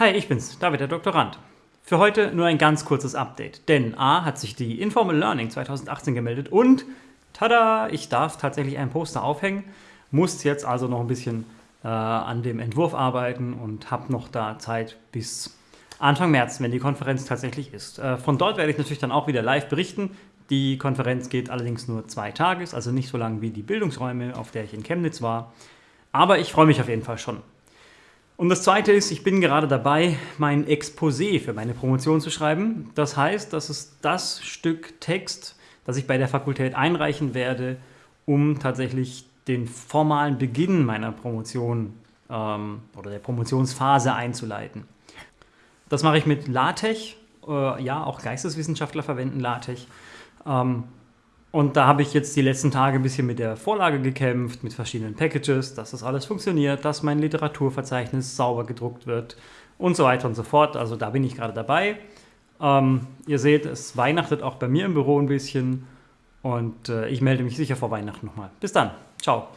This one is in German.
Hi, ich bin's, David, der Doktorand. Für heute nur ein ganz kurzes Update, denn A hat sich die Informal Learning 2018 gemeldet und tada, ich darf tatsächlich ein Poster aufhängen, muss jetzt also noch ein bisschen äh, an dem Entwurf arbeiten und habe noch da Zeit bis Anfang März, wenn die Konferenz tatsächlich ist. Äh, von dort werde ich natürlich dann auch wieder live berichten. Die Konferenz geht allerdings nur zwei Tage, also nicht so lange wie die Bildungsräume, auf der ich in Chemnitz war. Aber ich freue mich auf jeden Fall schon. Und das Zweite ist, ich bin gerade dabei, mein Exposé für meine Promotion zu schreiben. Das heißt, das ist das Stück Text, das ich bei der Fakultät einreichen werde, um tatsächlich den formalen Beginn meiner Promotion ähm, oder der Promotionsphase einzuleiten. Das mache ich mit LaTeX. Äh, ja, auch Geisteswissenschaftler verwenden LaTeX. Ähm, und da habe ich jetzt die letzten Tage ein bisschen mit der Vorlage gekämpft, mit verschiedenen Packages, dass das alles funktioniert, dass mein Literaturverzeichnis sauber gedruckt wird und so weiter und so fort. Also da bin ich gerade dabei. Ähm, ihr seht, es weihnachtet auch bei mir im Büro ein bisschen und äh, ich melde mich sicher vor Weihnachten nochmal. Bis dann. Ciao.